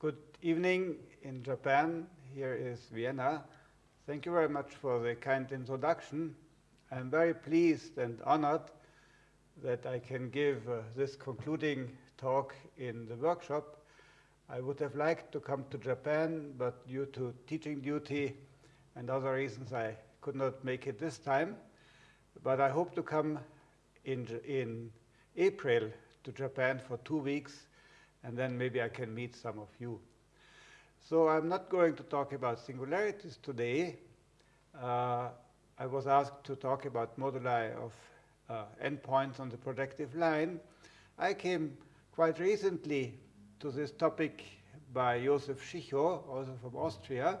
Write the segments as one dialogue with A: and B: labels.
A: Good evening in Japan. Here is Vienna. Thank you very much for the kind introduction. I'm very pleased and honored that I can give uh, this concluding talk in the workshop. I would have liked to come to Japan, but due to teaching duty and other reasons, I could not make it this time. But I hope to come in, in April to Japan for two weeks and then maybe I can meet some of you. So I'm not going to talk about singularities today. Uh, I was asked to talk about moduli of uh, n points on the projective line. I came quite recently to this topic by Josef Schicho, also from Austria,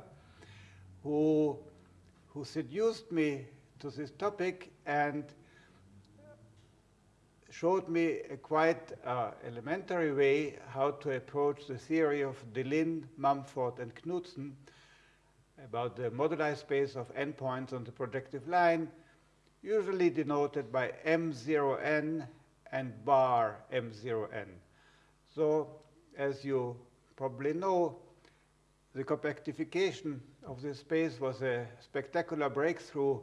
A: who, who seduced me to this topic and showed me a quite uh, elementary way how to approach the theory of Deligne, Mumford, and Knudsen about the moduli space of n points on the projective line, usually denoted by M0n and bar M0n. So as you probably know, the compactification of this space was a spectacular breakthrough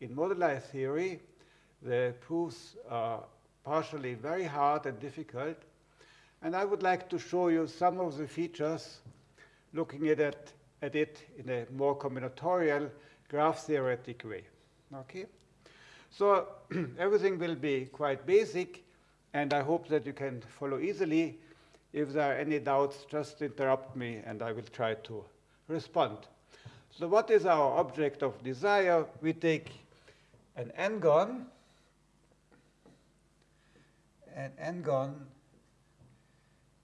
A: in moduli theory. The proofs are partially very hard and difficult. And I would like to show you some of the features looking at it, at it in a more combinatorial graph theoretic way. Okay? So everything will be quite basic, and I hope that you can follow easily. If there are any doubts, just interrupt me, and I will try to respond. So what is our object of desire? We take an n-gon, and n-gon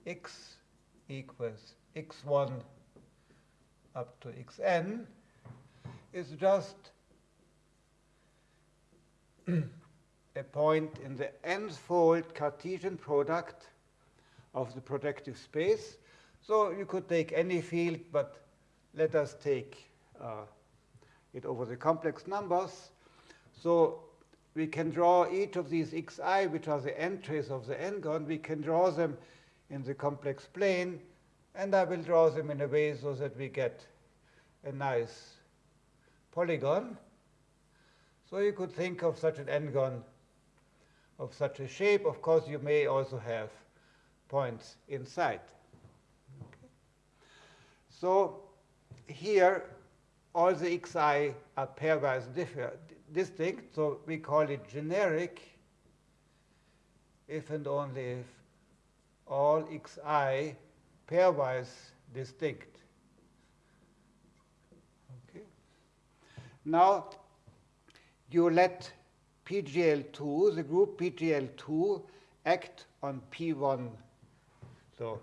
A: x equals x1 up to xn is just a point in the n-fold Cartesian product of the projective space. So you could take any field, but let us take uh, it over the complex numbers. So we can draw each of these xi, which are the entries of the n-gon, we can draw them in the complex plane, and I will draw them in a way so that we get a nice polygon. So you could think of such an n-gon of such a shape. Of course, you may also have points inside. Okay. So here, all the xi are pairwise distinct, so we call it generic if and only if all xi pairwise distinct. Okay. Now you let PGL2, the group PGL2, act on P1. So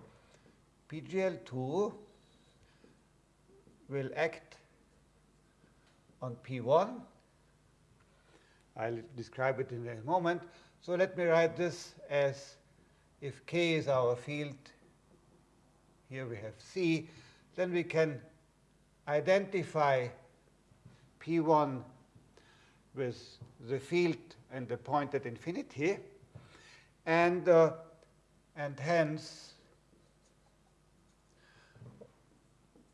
A: PGL2 will act on P1 I'll describe it in a moment. So let me write this as if K is our field, here we have C, then we can identify P1 with the field and the point at infinity, and, uh, and hence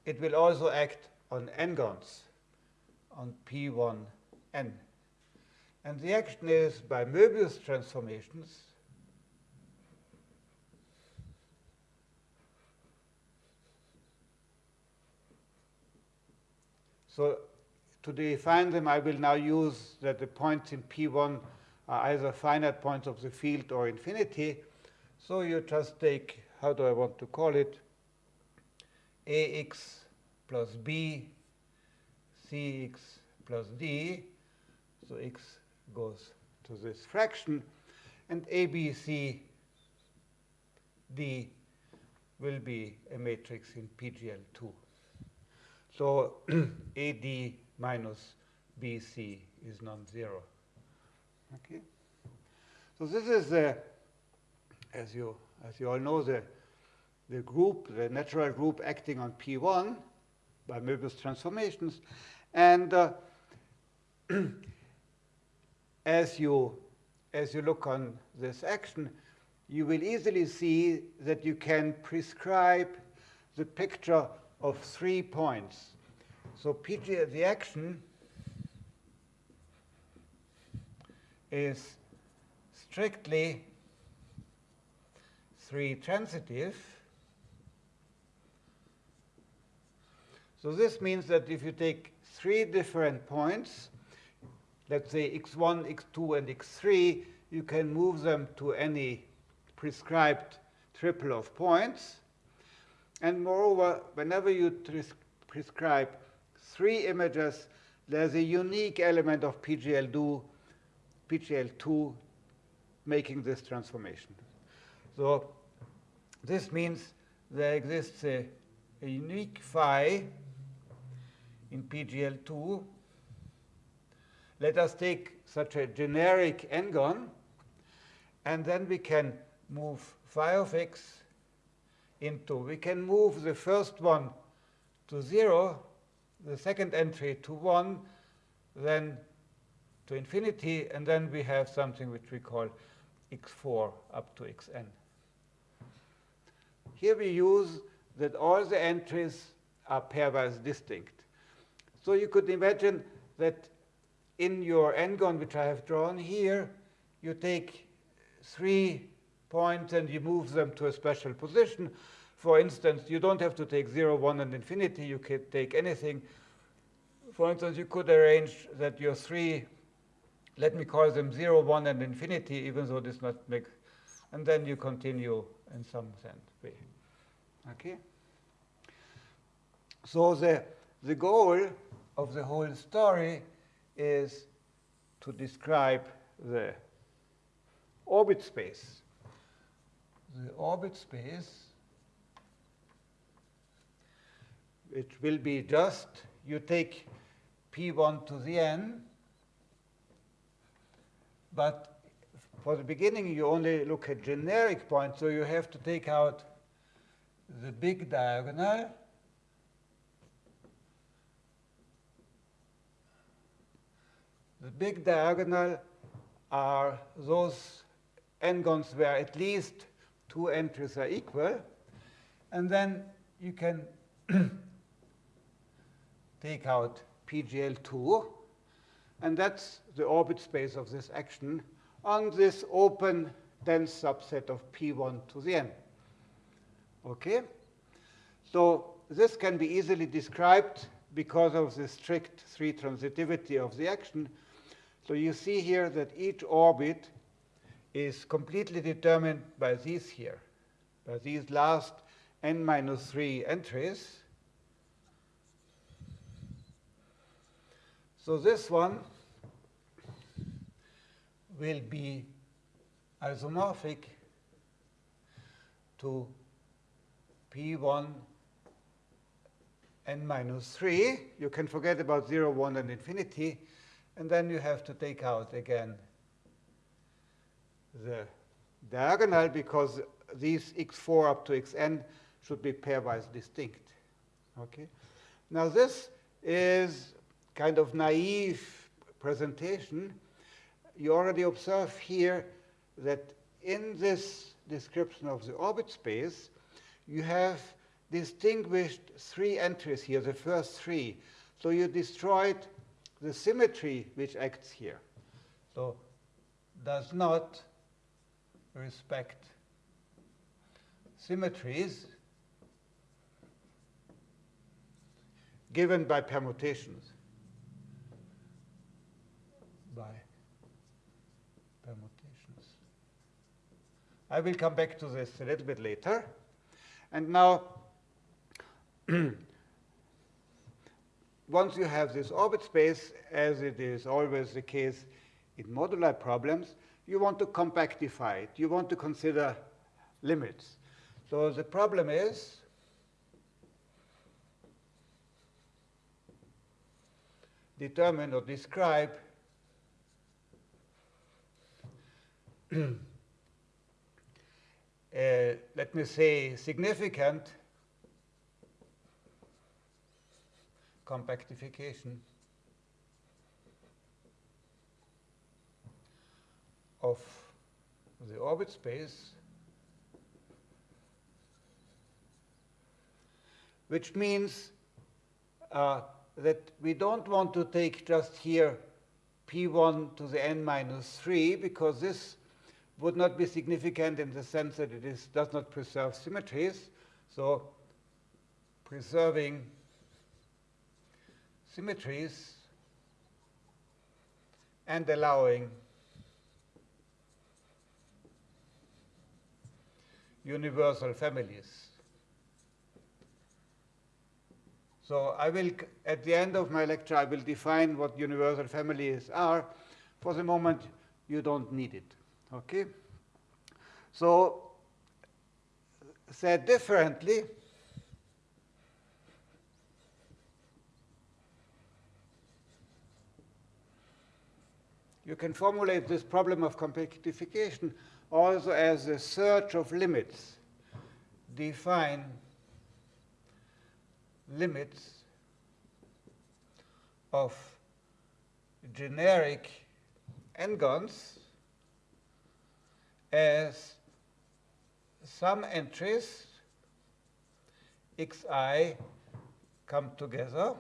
A: it will also act on n-gons, on P1n. And the action is by Möbius transformations. So to define them, I will now use that the points in P1 are either finite points of the field or infinity. So you just take, how do I want to call it, ax plus b, cx plus d. So x goes to this fraction, and ABC D will be a matrix in PGL2. So AD minus BC is non-zero. Okay. So this is the, as you as you all know, the the group, the natural group acting on P1 by Möbius transformations, and uh, as you, as you look on this action, you will easily see that you can prescribe the picture of three points. So PG, the action is strictly three transitive. So this means that if you take three different points, let's say x1, x2, and x3, you can move them to any prescribed triple of points. And moreover, whenever you prescribe three images, there's a unique element of PGL2, PGL2 making this transformation. So this means there exists a, a unique phi in PGL2. Let us take such a generic n-gon, and then we can move phi of x into, we can move the first one to 0, the second entry to 1, then to infinity, and then we have something which we call x4 up to xn. Here we use that all the entries are pairwise distinct. So you could imagine that in your n-gon, which I have drawn here, you take three points and you move them to a special position. For instance, you don't have to take 0, 1, and infinity. You can take anything. For instance, you could arrange that your three, let me call them 0, 1, and infinity, even though this not make, and then you continue in some sense. Okay? So the, the goal of the whole story is to describe the orbit space. The orbit space, it will be just, you take p1 to the n, but for the beginning you only look at generic points, so you have to take out the big diagonal The big diagonal are those n-gons where at least two entries are equal. And then you can take out PGL2. And that's the orbit space of this action on this open dense subset of P1 to the n. Okay? So this can be easily described because of the strict three transitivity of the action so you see here that each orbit is completely determined by these here, by these last n minus 3 entries. So this one will be isomorphic to P1 n minus 3. You can forget about 0, 1, and infinity. And then you have to take out again the diagonal because these x4 up to xn should be pairwise distinct. Okay. Now this is kind of naive presentation. You already observe here that in this description of the orbit space, you have distinguished three entries here, the first three. So you destroyed the symmetry which acts here. So does not respect symmetries given by permutations. By permutations. I will come back to this a little bit later. And now once you have this orbit space, as it is always the case in modular problems, you want to compactify it. You want to consider limits. So the problem is determine or describe uh, let me say, significant compactification of the orbit space, which means uh, that we don't want to take just here p1 to the n minus 3, because this would not be significant in the sense that it is, does not preserve symmetries. So preserving symmetries and allowing universal families. So I will, at the end of my lecture, I will define what universal families are. For the moment, you don't need it. Okay? So, said differently, you can formulate this problem of compactification also as a search of limits. Define limits of generic n-gons as some entries xi come together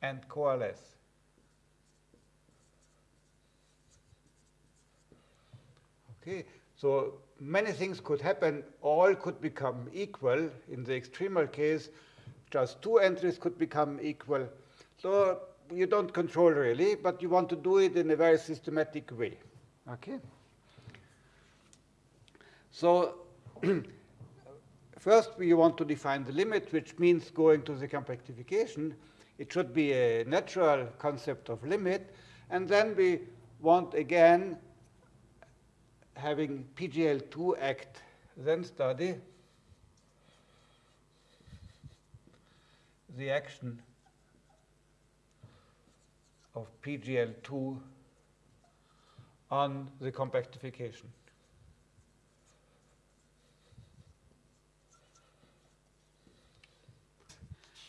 A: and coalesce. Okay, so many things could happen. All could become equal. In the extremal case, just two entries could become equal. So you don't control really, but you want to do it in a very systematic way. Okay? So first we want to define the limit, which means going to the compactification. It should be a natural concept of limit. And then we want, again, having PGL2 act, then study the action of PGL2 on the compactification.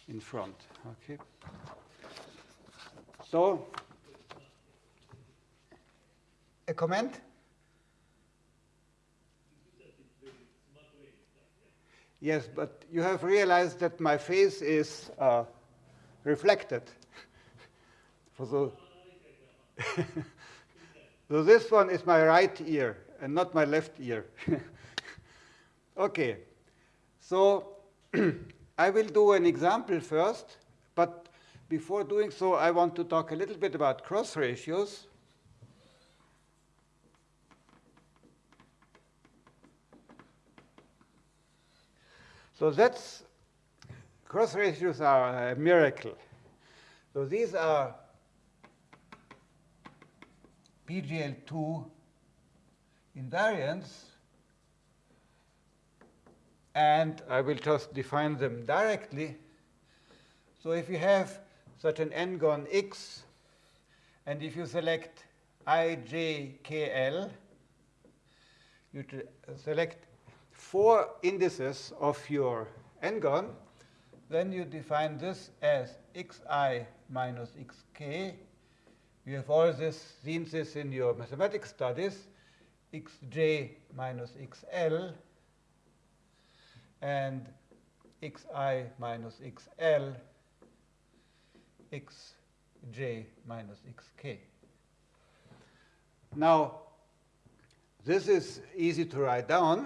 A: in front. Okay. So, a comment? Yes, but you have realized that my face is uh, reflected. For the so this one is my right ear and not my left ear. okay, so I will do an example first, but before doing so, I want to talk a little bit about cross ratios. So that's, cross ratios are a miracle. So these are PGL2 invariants, and I will just define them directly. So if you have such an n-gon x, and if you select i, j, k, l, you select four indices of your n-gon, then you define this as xi minus xk. You have all this, seen this in your mathematics studies, xj minus xl, and xi minus xl, xj minus xk. Now, this is easy to write down.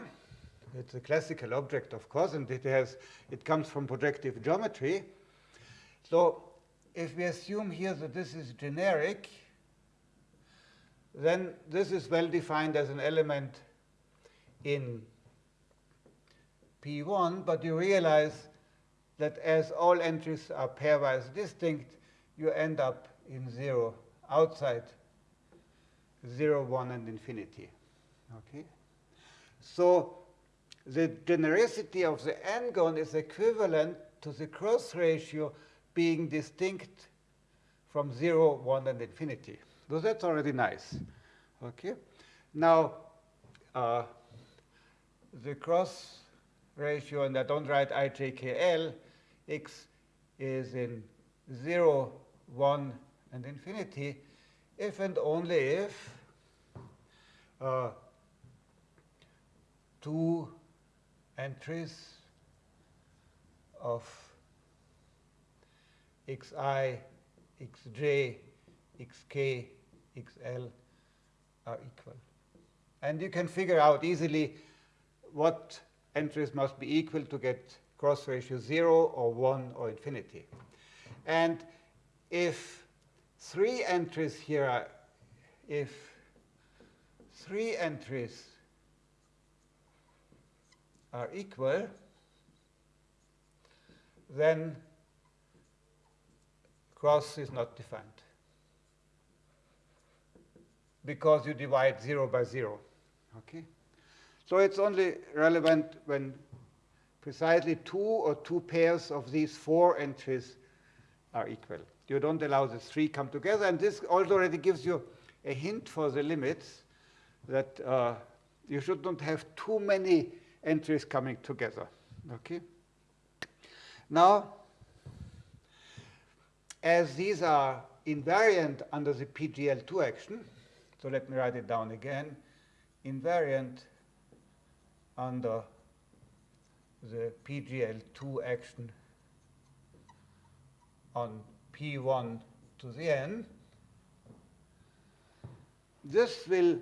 A: It's a classical object, of course, and it, has, it comes from projective geometry. So if we assume here that this is generic, then this is well defined as an element in P1, but you realize that as all entries are pairwise distinct, you end up in 0 outside 0, 1, and infinity. Okay? So the genericity of the n-gon is equivalent to the cross ratio being distinct from 0, 1, and infinity. So that's already nice. Okay. Now, uh, the cross ratio, and I don't write ijkl, x is in 0, 1, and infinity, if and only if uh, entries of xi, xj, xk, xl are equal. And you can figure out easily what entries must be equal to get cross ratio 0 or 1 or infinity. And if three entries here are, if three entries are equal, then cross is not defined because you divide 0 by 0. Okay? So it's only relevant when precisely two or two pairs of these four entries are equal. You don't allow the three come together, and this already gives you a hint for the limits that uh, you should not have too many entries coming together. Okay. Now, as these are invariant under the PGL2 action, so let me write it down again, invariant under the PGL2 action on P1 to the n, this will,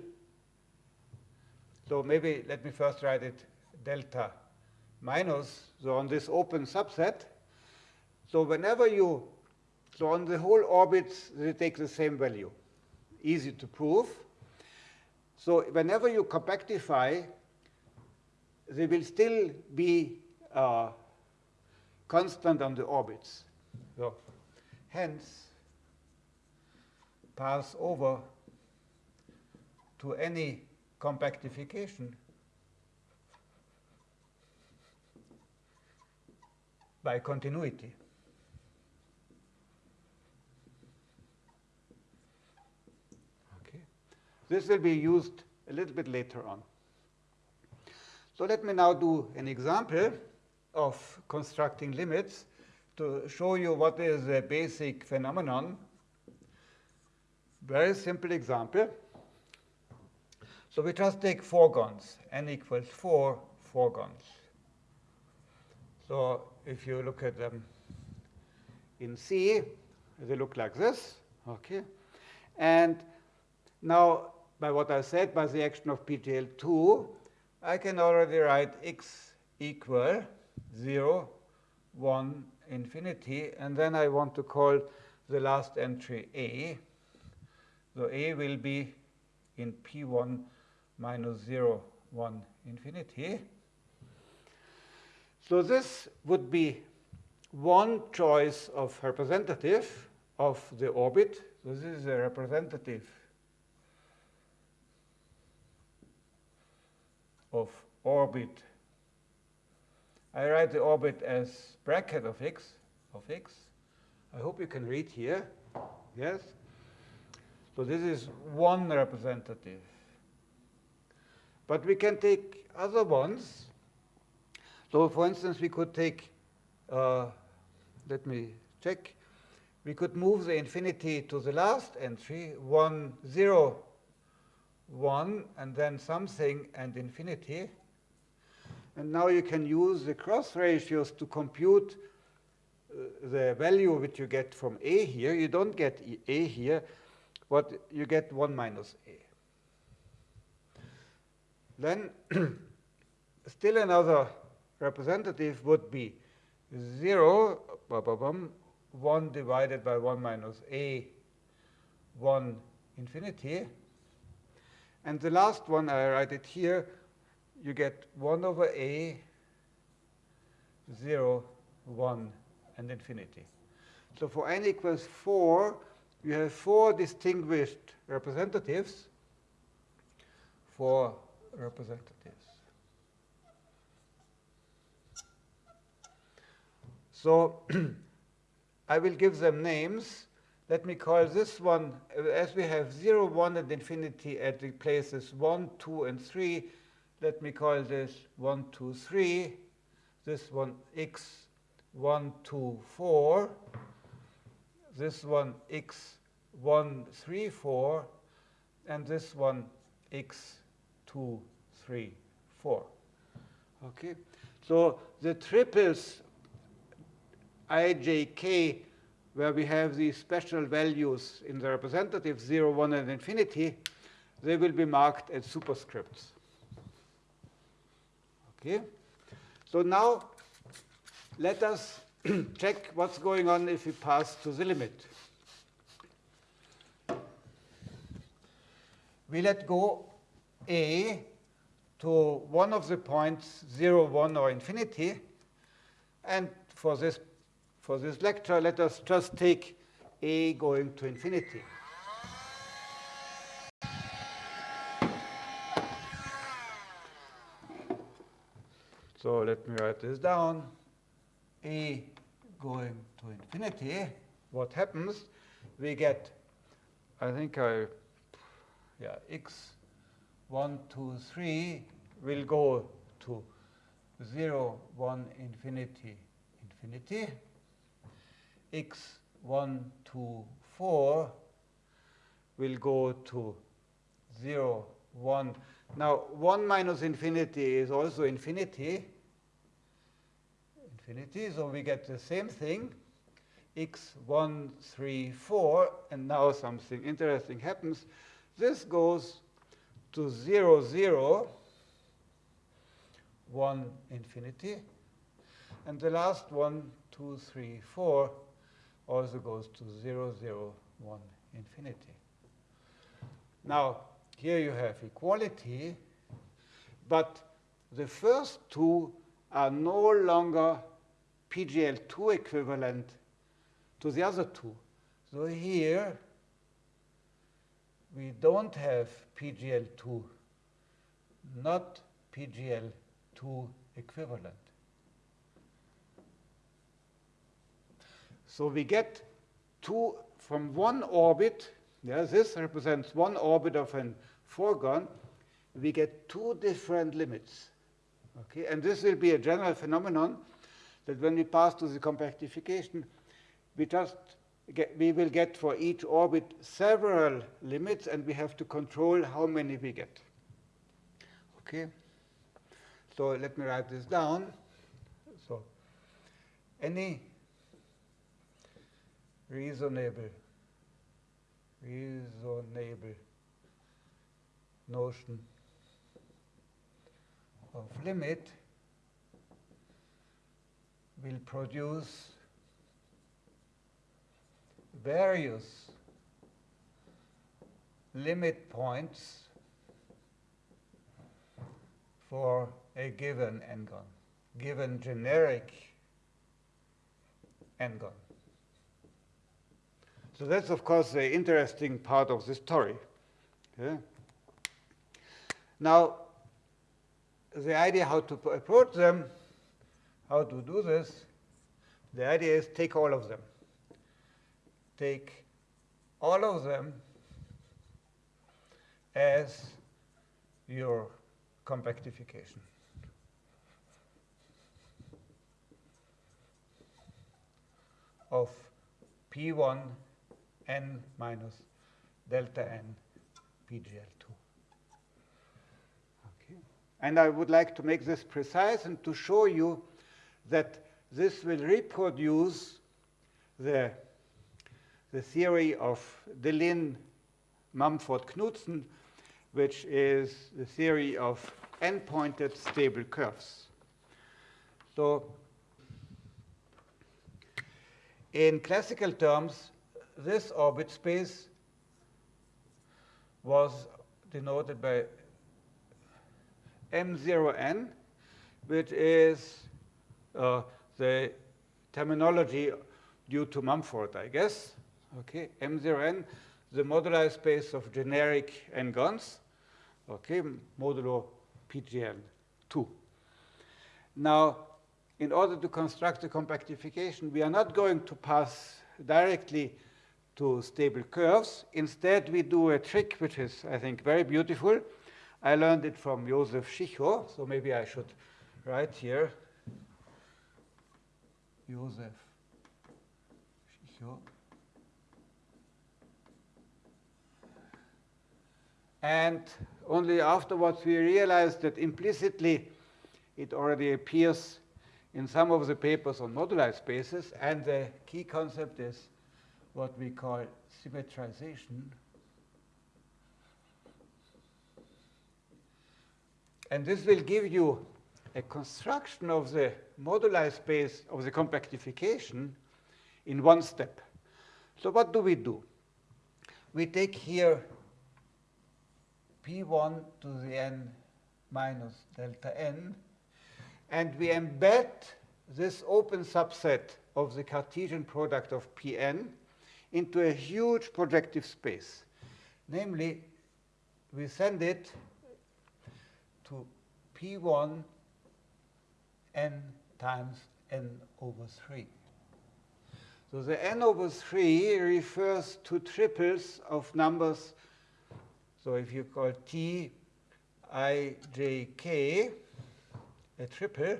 A: so maybe let me first write it delta minus, so on this open subset. So whenever you, so on the whole orbits, they take the same value. Easy to prove. So whenever you compactify, they will still be uh, constant on the orbits. So hence, pass over to any compactification by continuity. Okay. This will be used a little bit later on. So let me now do an example of constructing limits to show you what is a basic phenomenon. Very simple example. So we just take four fourgons, n equals 4 four fourgons. So if you look at them in C, they look like this. Okay, And now, by what I said, by the action of PGL2, I can already write x equal 0, 1, infinity, and then I want to call the last entry A. So A will be in P1 minus 0, 1, infinity. So this would be one choice of representative of the orbit. So this is a representative of orbit. I write the orbit as bracket of x, of x. I hope you can read here. Yes? So this is one representative. But we can take other ones. So for instance, we could take, uh, let me check, we could move the infinity to the last entry, 1, 0, 1, and then something and infinity. And now you can use the cross ratios to compute uh, the value which you get from A here. You don't get A here, but you get 1 minus A. Then still another representative would be 0, 1 divided by 1 minus a, 1 infinity. And the last one, I write it here, you get 1 over a, 0, 1, and infinity. So for n equals 4, you have four distinguished representatives for representatives. So I will give them names. Let me call this one, uh, as we have 0, 1, and infinity at the places 1, 2, and 3, let me call this 1, 2, 3. This one x 1, 2, 4. This one x 1, 3, 4. And this one x two, three, four. Okay, so the triples ijk, where we have these special values in the representative 0, 1, and infinity, they will be marked as superscripts. Okay? So now let us check what's going on if we pass to the limit. We let go a to one of the points 0, 1, or infinity. And for this, for this lecture, let us just take a going to infinity. So let me write this down. a going to infinity, what happens? We get, I think I, yeah, x 1, 2, 3 will go to 0, 1, infinity, infinity. X 1, 2, 4 will go to 0, 1. Now, 1 minus infinity is also infinity infinity. So we get the same thing, x 1, 3, 4, and now something interesting happens. This goes to 0, 0, 1, infinity. And the last one, 2, 3, 4, also goes to 0, 0, 1, infinity. Now, here you have equality, but the first two are no longer PGL2 equivalent to the other two. So here, we don't have PGL2, not PGL2 equivalent. So we get two from one orbit, yeah, this represents one orbit of an four-gon, we get two different limits. Okay, and this will be a general phenomenon that when we pass to the compactification, we just get, we will get for each orbit several limits, and we have to control how many we get. Okay? So let me write this down. So any reasonable reasonable notion of limit will produce various limit points for a given n-gon, given generic n-gon. So that's, of course, the interesting part of the story. Now, the idea how to approach them how to do this, the idea is take all of them. Take all of them as your compactification. of P1 n minus delta n PGL2. Okay. And I would like to make this precise and to show you that this will reproduce the, the theory of Deligne, Mumford, Knudsen, which is the theory of n-pointed stable curves. So in classical terms, this orbit space was denoted by m0n, which is uh, the terminology due to Mumford, I guess. Okay, M0n, the moduli space of generic n-gons, okay, modulo PGL2. Now, in order to construct the compactification, we are not going to pass directly to stable curves. Instead, we do a trick which is, I think, very beautiful. I learned it from Josef Schicho, so maybe I should write here Josef Schicho. And only afterwards we realized that implicitly it already appears in some of the papers on moduli spaces, and the key concept is what we call symmetrization. And this will give you a construction of the moduli space of the compactification in one step. So what do we do? We take here p1 to the n minus delta n, and we embed this open subset of the Cartesian product of Pn into a huge projective space. Namely, we send it to P1 n times n over 3. So the n over 3 refers to triples of numbers. So if you call t i, j, k a triple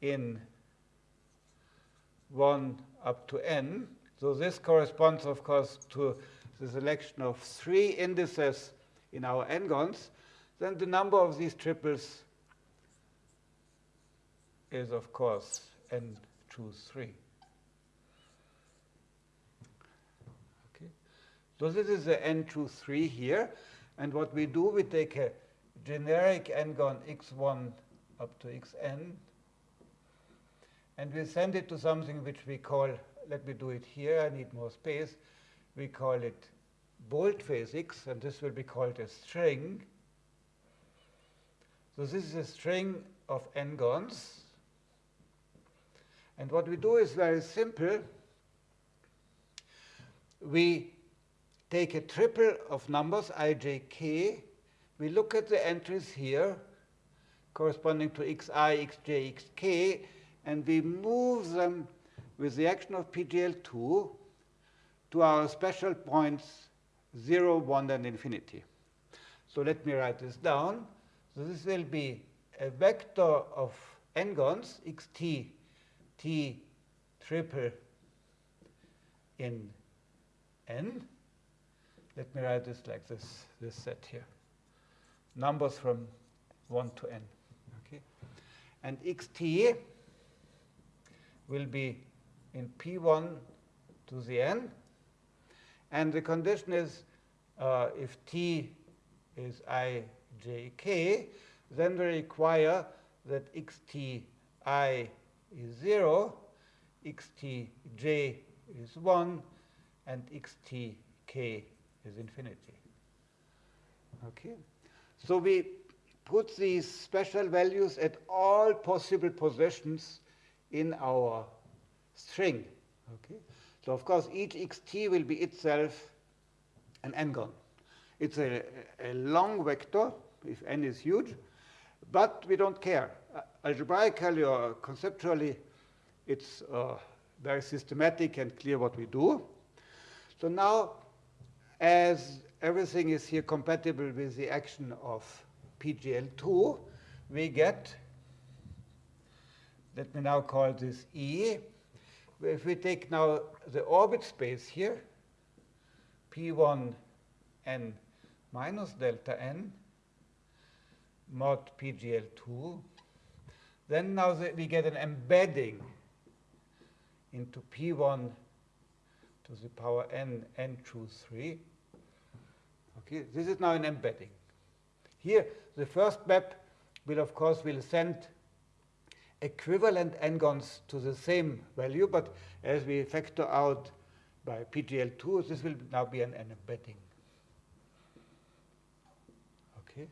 A: in 1 up to n. So this corresponds, of course, to the selection of three indices in our n-gons. Then the number of these triples is, of course, n choose 3. Okay. So this is the n choose 3 here. And what we do, we take a generic n-gon x1 up to xn, and we send it to something which we call, let me do it here, I need more space, we call it boldface physics, and this will be called a string. So this is a string of n-gons. And what we do is very simple. We take a triple of numbers, i, j, k, we look at the entries here corresponding to xi, xj, xk, and we move them with the action of PGL2 to our special points 0, 1, and infinity. So let me write this down. So this will be a vector of n-gons, xt, t triple in n. Let me write this like this, this set here numbers from 1 to n. Okay? And xt will be in p1 to the n. And the condition is uh, if t is i, j, k, then we require that xt i is 0, xt j is 1, and xt k is infinity. Okay? So we put these special values at all possible positions in our string. Okay? So of course, each xt will be itself an n-gon. It's a, a long vector, if n is huge, but we don't care. Algebraically or conceptually, it's uh, very systematic and clear what we do. So now, as everything is here compatible with the action of PGL2, we get, let me now call this E. If we take now the orbit space here, P1 n minus delta n mod PGL2, then now the, we get an embedding into P1 to the power n, n choose 3. Okay, this is now an embedding. Here, the first map will, of course, will send equivalent n-gons to the same value, but as we factor out by PGL2, this will now be an, an embedding. Okay.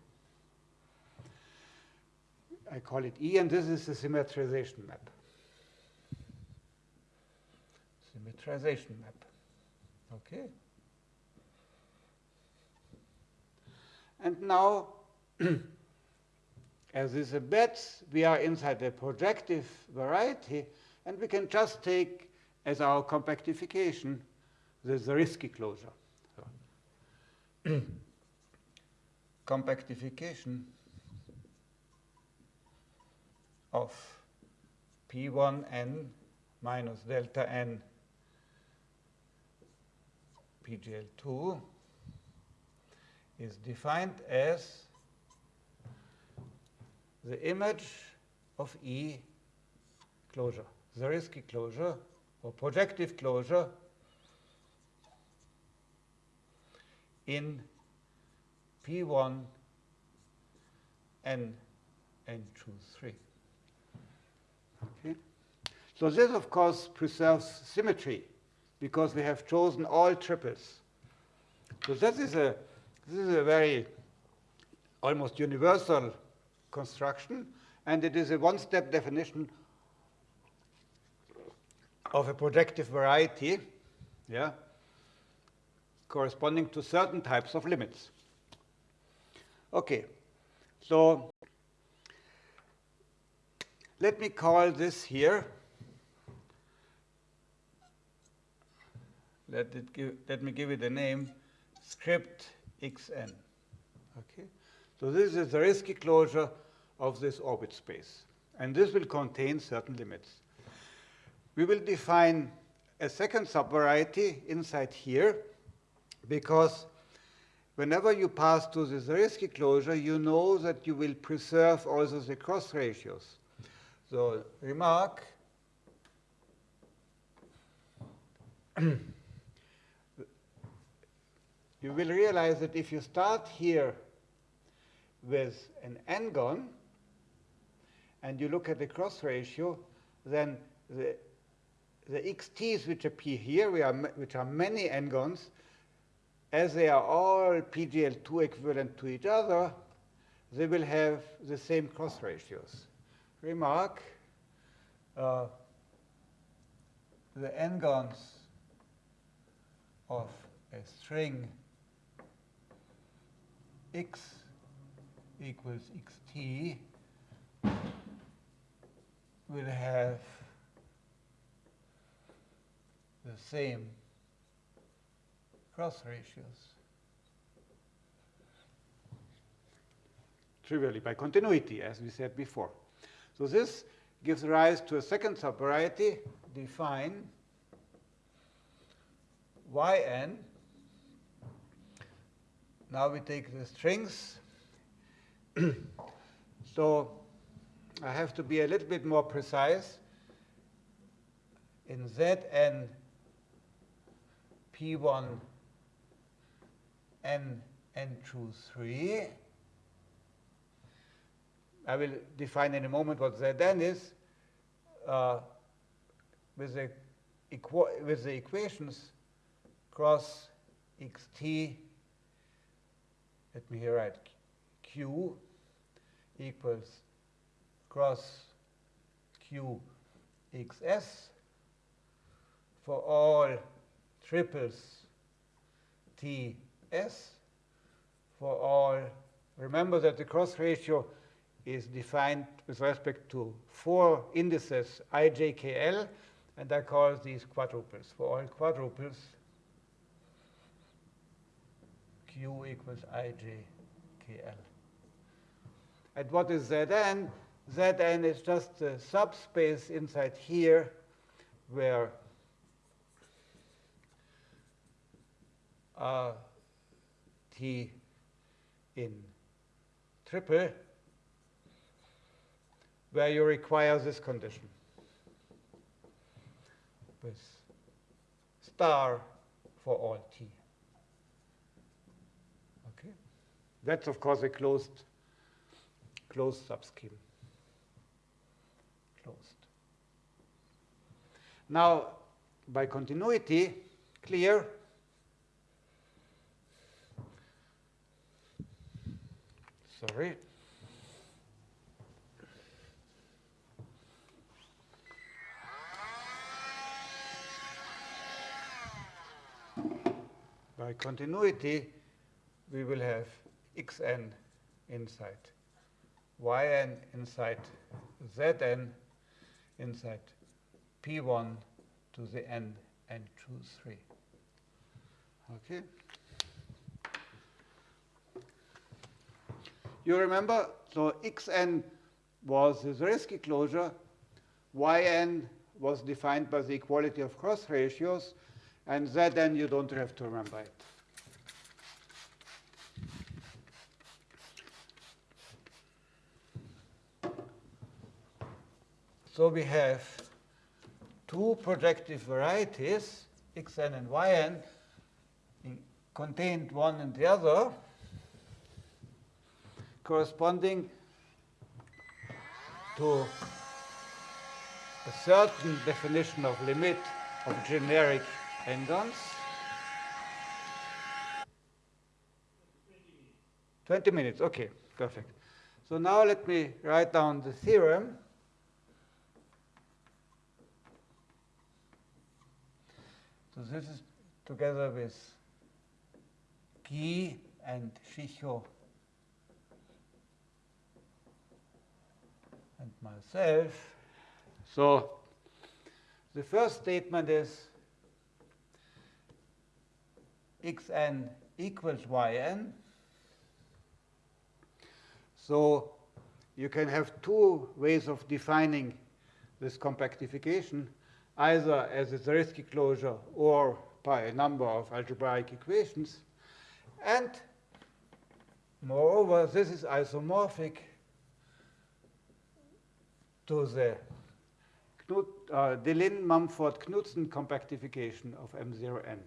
A: I call it E, and this is the symmetrization map. Symmetrization map. Okay. And now, as is a bet, we are inside a projective variety, and we can just take as our compactification the Zariski closure. So compactification of P1n minus delta n PGL2 is defined as the image of E closure, the Zariski closure or projective closure in P1 and N2, 3. Okay. So this, of course, preserves symmetry because we have chosen all triples. So that is a, this is a very almost universal construction, and it is a one-step definition of a projective variety, yeah, corresponding to certain types of limits. Okay, so let me call this here. Let, it give, let me give it a name, script xn. Okay, so this is the Zariski closure of this orbit space, and this will contain certain limits. We will define a second subvariety inside here because whenever you pass to the Zariski closure, you know that you will preserve also the cross ratios. So remark, you will realize that if you start here with an n-gon, and you look at the cross ratio, then the, the xt's which appear here, are, which are many n-gons, as they are all PGL2 equivalent to each other, they will have the same cross ratios. Remark, uh, the n-gons of a string x equals xt will have the same cross ratios. Trivially by continuity, as we said before. So this gives rise to a second subvariety, define yn. Now we take the strings. so I have to be a little bit more precise. In Zn P1 N N2 3 I will define in a moment what Zn is uh, with, the with the equations cross xt, let me here write q equals cross q xs for all triples ts for all, remember that the cross ratio is defined with respect to four indices ijkl, and I call these quadruples. For all quadruples, q equals ijkl. And what is Zn? Zn is just a subspace inside here where uh, T in triple where you require this condition with star for all t. Okay, that's of course a closed closed subscheme. Closed. Now, by continuity, clear. Sorry. by continuity, we will have xn inside yn inside zn inside p1 to the n and 2, 3. Okay. You remember, so xn was the Zariski closure, yn was defined by the equality of cross ratios, and Zn you don't have to remember it. So we have two projective varieties, xn and yn, contained one in the other, corresponding to a certain definition of limit of generic n-gons. 20 minutes, okay, perfect. So now let me write down the theorem. So this is together with Guy and Schicho and myself. So the first statement is xn equals yn. So you can have two ways of defining this compactification, either as a Zariski closure or by a number of algebraic equations. And moreover, this is isomorphic to the Knut, uh, Deligne-Mumford-Knudsen compactification of M0n.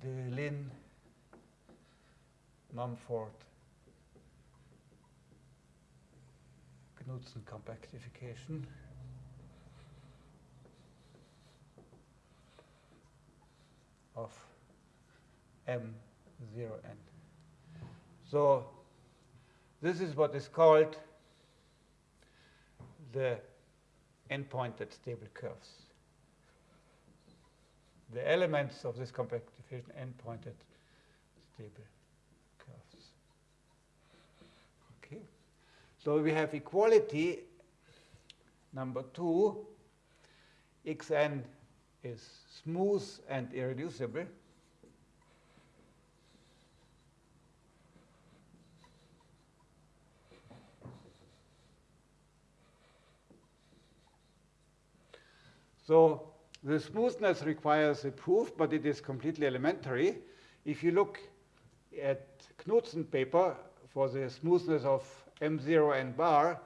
A: Deligne Mumford Knudsen compactification. Of M0n. So this is what is called the n-pointed stable curves. The elements of this compactification n-pointed stable curves. Okay. So we have equality number two. xn is smooth and irreducible. So the smoothness requires a proof, but it is completely elementary. If you look at Knudsen paper for the smoothness of M0 and bar,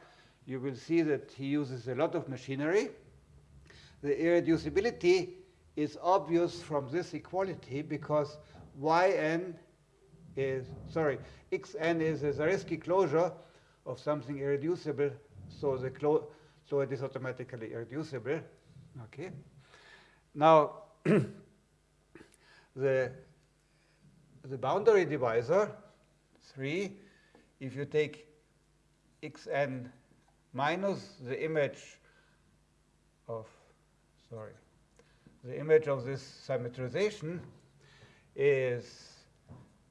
A: you will see that he uses a lot of machinery. The irreducibility is obvious from this equality because yn is, sorry, xn is a Zariski closure of something irreducible, so, the so it is automatically irreducible. Okay. Now, the, the boundary divisor, 3, if you take xn minus the image of, sorry, the image of this symmetrization is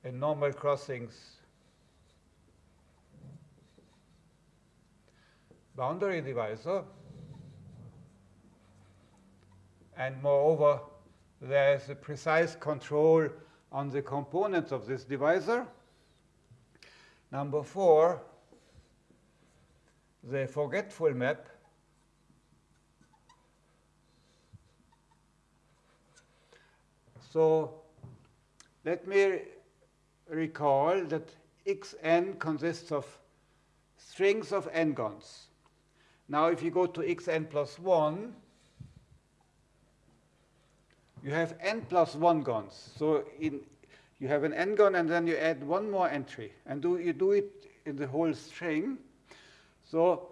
A: in normal crossings boundary divisor and moreover, there is a precise control on the components of this divisor. Number four, the forgetful map So let me recall that xn consists of strings of n-gons. Now if you go to xn plus 1, you have n plus 1 gons. So in, you have an n-gon, and then you add one more entry. And do, you do it in the whole string. So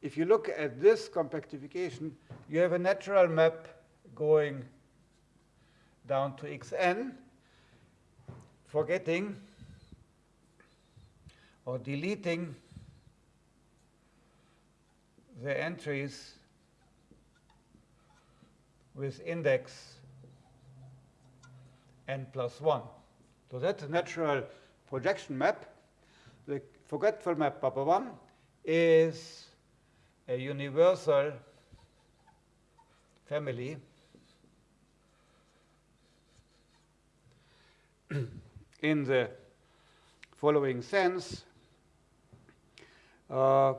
A: if you look at this compactification, you have a natural map going down to xn, forgetting or deleting the entries with index n plus 1. So that's a natural projection map. The forgetful map Papa 1 is a universal family in the following sense. Uh,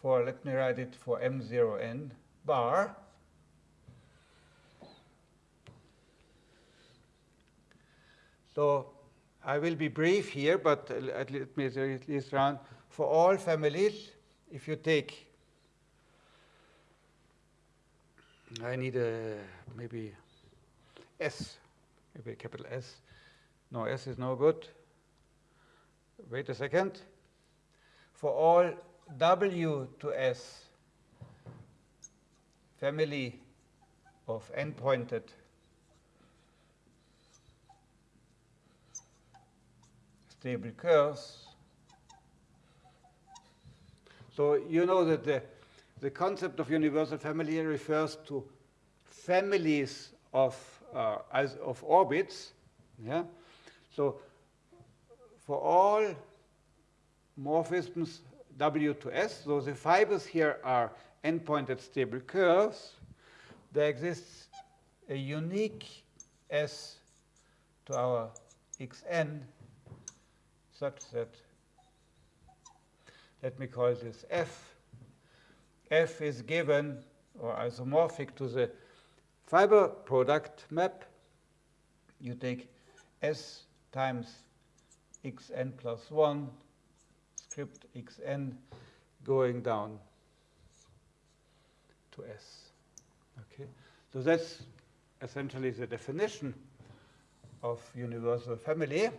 A: for, let me write it for M0n bar. So I will be brief here, but let me at least run. For all families, if you take, I need a maybe S, maybe capital S. No, S is no good. Wait a second. For all W to S family of n-pointed stable curves. So you know that the, the concept of universal family refers to families of, uh, as, of orbits. Yeah? So for all morphisms W to S, so the fibers here are n-pointed stable curves, there exists a unique S to our xn such that, let me call this f. f is given or isomorphic to the fiber product map. You take s times xn plus 1 script xn going down to s. Okay, so that's essentially the definition of universal family.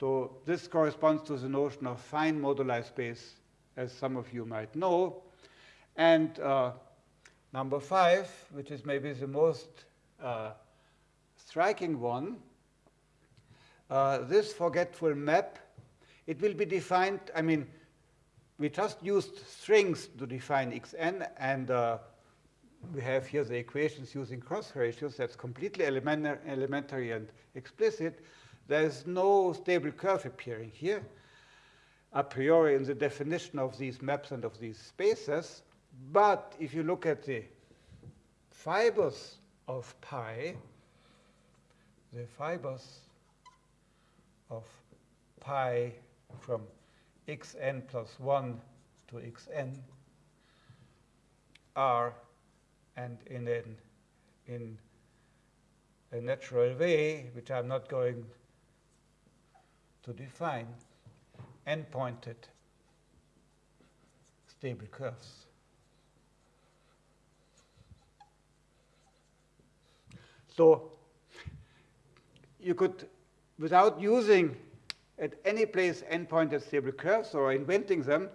A: So this corresponds to the notion of fine moduli space, as some of you might know. And uh, number five, which is maybe the most uh, striking one, uh, this forgetful map, it will be defined, I mean, we just used strings to define xn, and uh, we have here the equations using cross ratios. That's completely elementary and explicit. There's no stable curve appearing here a priori in the definition of these maps and of these spaces. But if you look at the fibers of pi, the fibers of pi from xn plus 1 to xn are, and in, an, in a natural way, which I'm not going to define n-pointed stable curves. So you could, without using at any place n-pointed stable curves or inventing them,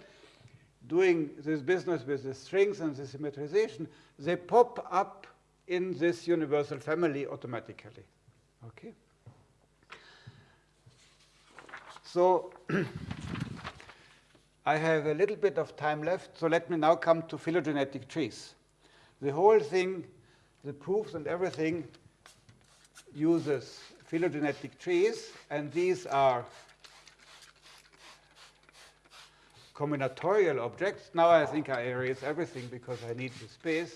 A: doing this business with the strings and the symmetrization, they pop up in this universal family automatically. Okay? So I have a little bit of time left, so let me now come to phylogenetic trees. The whole thing, the proofs and everything, uses phylogenetic trees, and these are combinatorial objects. Now I think I erase everything because I need the space.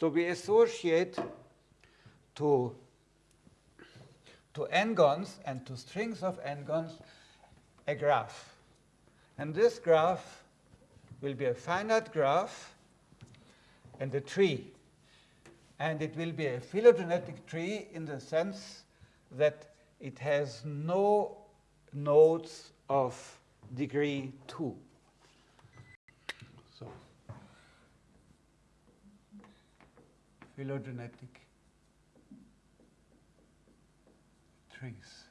A: So we associate to to n-gons and to strings of n-gons a graph. And this graph will be a finite graph and a tree. And it will be a phylogenetic tree in the sense that it has no nodes of degree 2. So, phylogenetic trees.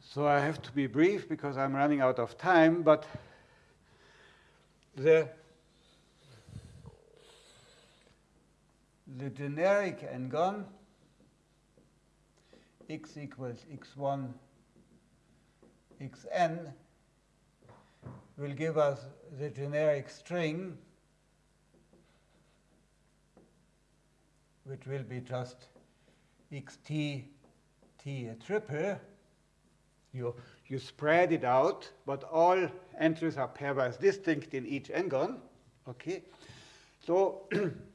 A: So I have to be brief because I'm running out of time, but the, the generic n-gon x equals x1 xn will give us the generic string which will be just xt t a triple, you, you spread it out, but all entries are pairwise distinct in each n-gon. Okay, so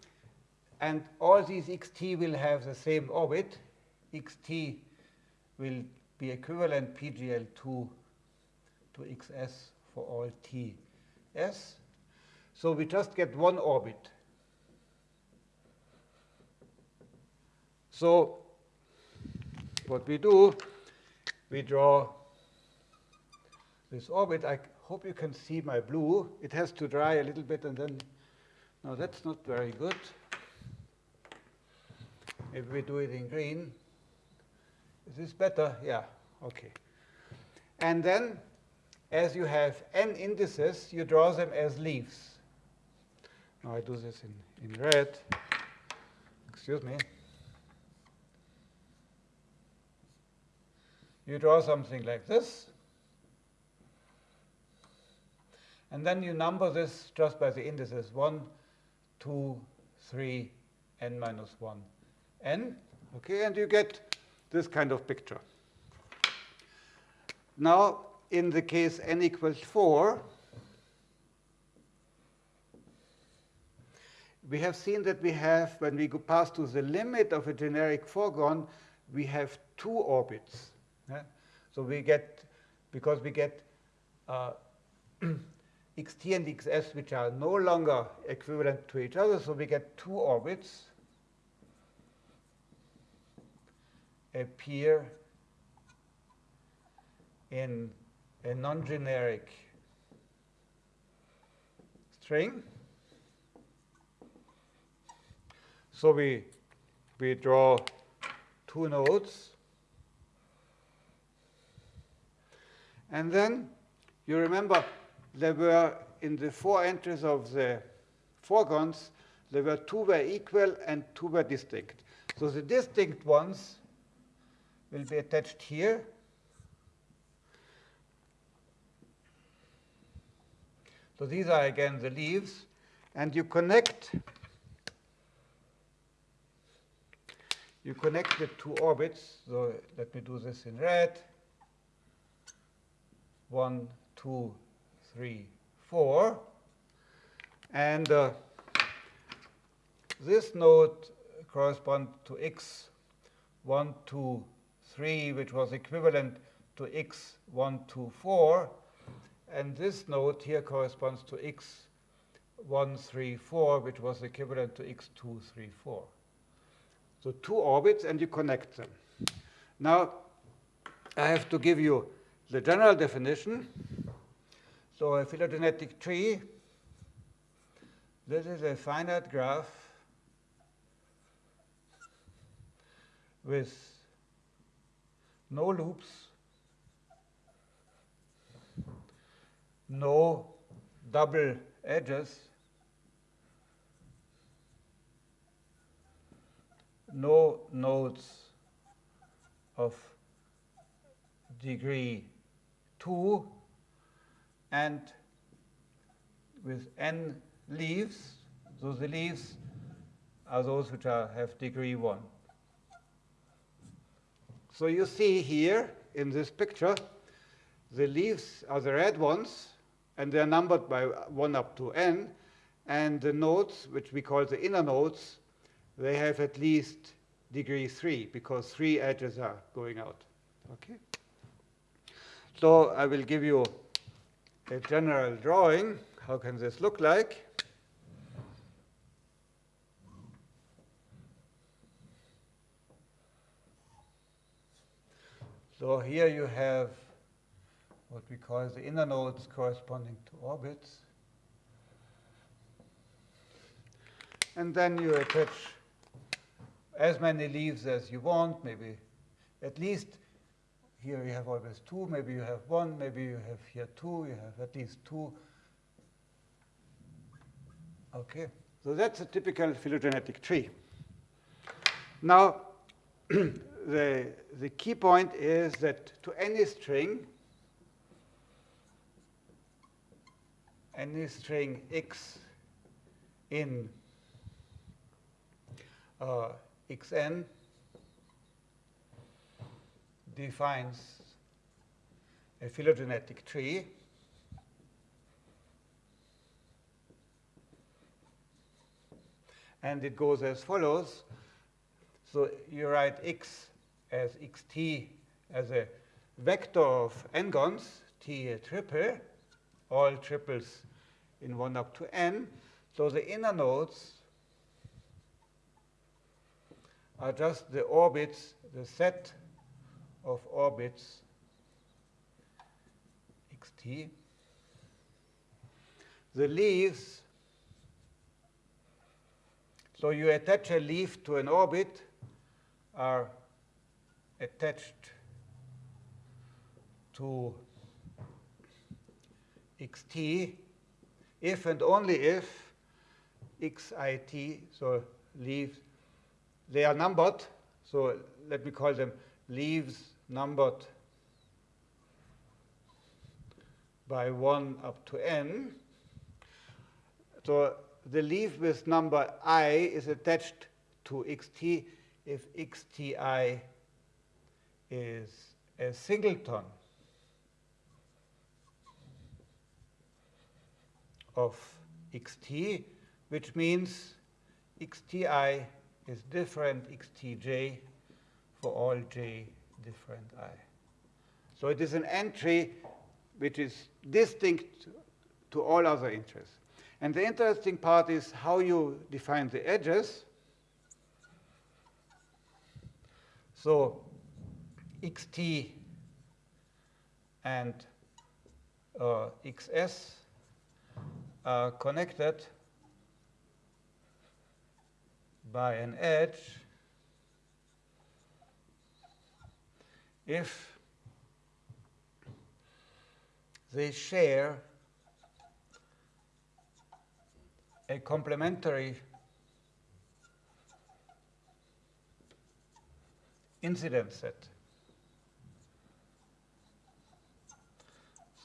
A: and all these xt will have the same orbit. xt will be equivalent PGL2 to xs for all ts. So we just get one orbit So what we do, we draw this orbit. I hope you can see my blue. It has to dry a little bit and then, no, that's not very good. Maybe we do it in green. Is this better? Yeah, okay. And then, as you have n indices, you draw them as leaves. Now I do this in, in red. Excuse me. You draw something like this. And then you number this just by the indices 1, 2, 3, n minus 1, n. Okay, and you get this kind of picture. Now, in the case n equals 4, we have seen that we have, when we go past to the limit of a generic four-gon, we have two orbits. Yeah? So we get, because we get uh, xt and xs, which are no longer equivalent to each other, so we get two orbits appear in a non-generic string. So we, we draw two nodes. And then you remember there were in the four entries of the four-gons, there were two were equal and two were distinct. So the distinct ones will be attached here. So these are again the leaves, and you connect you connect the two orbits. So let me do this in red. One, two, three, four. And uh, this node corresponds to x, 1, 2, 3, which was equivalent to x, 1, 2, 4. And this node here corresponds to x, 1, 3, 4, which was equivalent to x, 2, 3, 4. So two orbits, and you connect them. Now, I have to give you the general definition. So a phylogenetic tree, this is a finite graph with no loops, no double edges, no nodes of degree 2 and with n leaves, so the leaves are those which are, have degree 1. So you see here in this picture, the leaves are the red ones, and they're numbered by 1 up to n, and the nodes, which we call the inner nodes, they have at least degree 3, because three edges are going out. Okay? So I will give you a general drawing. How can this look like? So here you have what we call the inner nodes corresponding to orbits. And then you attach as many leaves as you want, maybe at least here you have always two, maybe you have one, maybe you have here two, you have at least two. Okay, so that's a typical phylogenetic tree. Now, the, the key point is that to any string, any string x in uh, xn defines a phylogenetic tree and it goes as follows. So you write x as xt as a vector of n-gons, t a triple, all triples in 1 up to n. So the inner nodes are just the orbits, the set of orbits xt. The leaves, so you attach a leaf to an orbit, are attached to xt if and only if xit, so leaves, they are numbered, so let me call them leaves numbered by 1 up to n. So the leaf with number i is attached to xt if xti is a singleton of xt, which means xti is different xtj for all j different i. So it is an entry which is distinct to all other entries. And the interesting part is how you define the edges. So xt and uh, xs are connected by an edge if they share a complementary incidence set.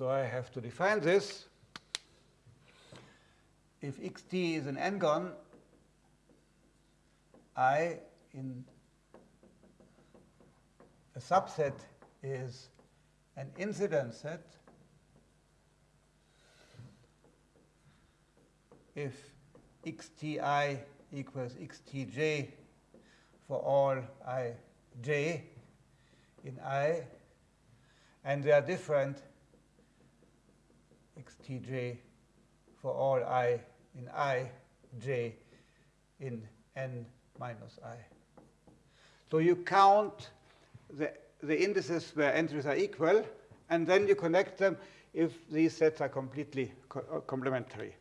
A: So I have to define this. If xt is an n-gon, I in a subset is an incidence set. If xti equals xtj for all ij in i, and they are different xtj for all i in i, j in n minus i. So you count the, the indices where entries are equal, and then you connect them if these sets are completely co uh, complementary.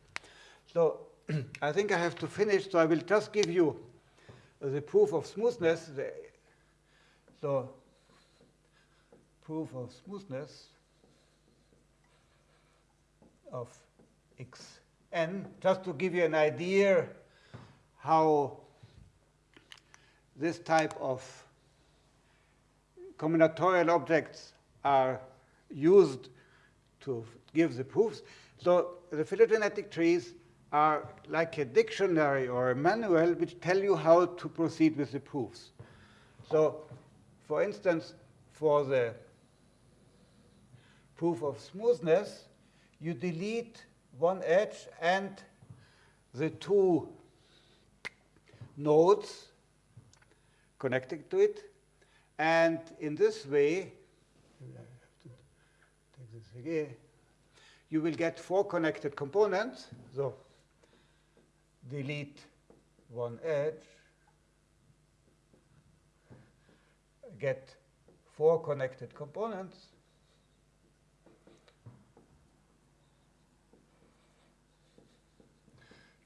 A: So I think I have to finish, so I will just give you the proof of smoothness. The, so proof of smoothness of x n, just to give you an idea how this type of combinatorial objects are used to give the proofs. So the phylogenetic trees are like a dictionary or a manual which tell you how to proceed with the proofs. So for instance, for the proof of smoothness, you delete one edge and the two nodes connecting to it. And in this way, you will get four connected components. So delete one edge, get four connected components,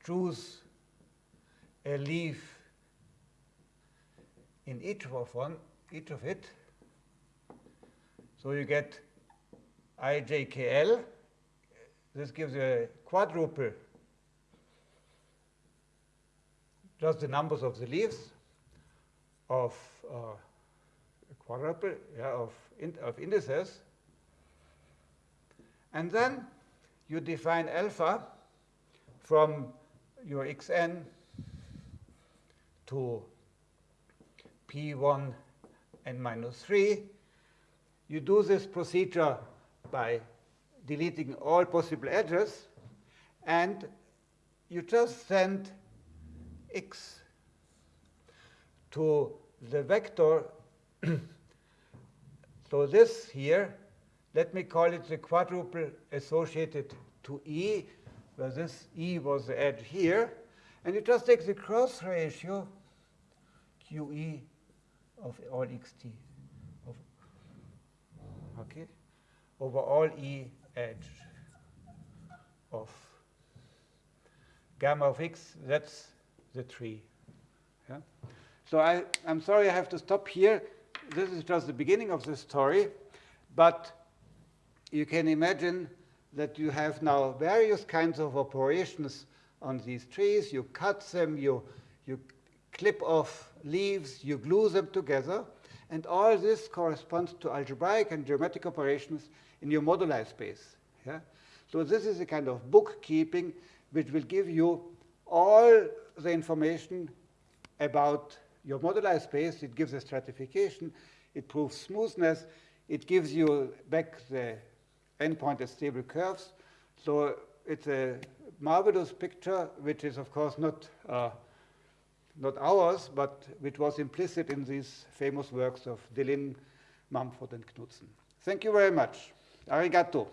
A: choose a leaf in each of one, each of it. So you get ijkl. This gives you a quadruple, just the numbers of the leaves of uh, quadruple yeah, of, in, of indices. And then you define alpha from your xn to p1 n minus 3. You do this procedure by deleting all possible edges, and you just send x to the vector. so this here, let me call it the quadruple associated to E, where this E was the edge here. And you just take the cross ratio QE of all xt of okay over all E edge of gamma of x, that's the tree. Yeah? So I, I'm sorry I have to stop here. This is just the beginning of the story, but you can imagine that you have now various kinds of operations on these trees. You cut them, you, you clip off leaves, you glue them together, and all this corresponds to algebraic and geometric operations in your moduli space. Yeah? So this is a kind of bookkeeping which will give you all the information about your moduli space. It gives a stratification. It proves smoothness. It gives you back the endpoint as stable curves. So it's a marvelous picture, which is, of course, not, uh, not ours, but which was implicit in these famous works of Deligne, Mumford, and Knudsen. Thank you very much. Arigato.